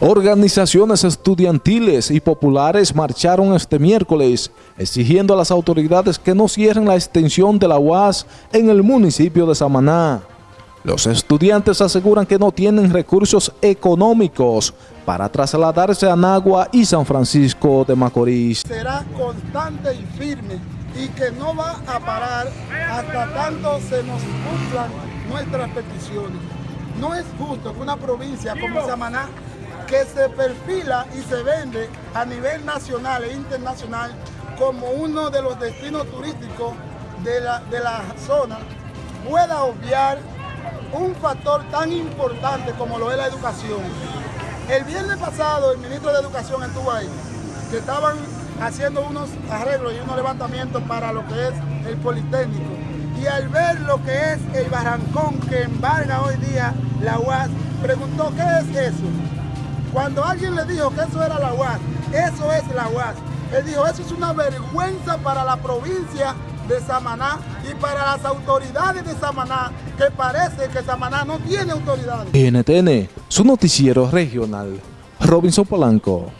Organizaciones estudiantiles y populares marcharon este miércoles exigiendo a las autoridades que no cierren la extensión de la UAS en el municipio de Samaná. Los estudiantes aseguran que no tienen recursos económicos para trasladarse a Nagua y San Francisco de Macorís. Será constante y firme y que no va a parar hasta tanto se nos cumplan nuestras peticiones. No es justo que una provincia como Samaná que se perfila y se vende a nivel nacional e internacional como uno de los destinos turísticos de la, de la zona, pueda obviar un factor tan importante como lo es la educación. El viernes pasado el ministro de Educación estuvo ahí, que estaban haciendo unos arreglos y unos levantamientos para lo que es el Politécnico. Y al ver lo que es el barrancón que embarga hoy día la UAS, preguntó, ¿qué es eso? Cuando alguien le dijo que eso era la UAS, eso es la UAS. Él dijo, eso es una vergüenza para la provincia de Samaná y para las autoridades de Samaná, que parece que Samaná no tiene autoridades. NTN, su noticiero regional, Robinson Polanco.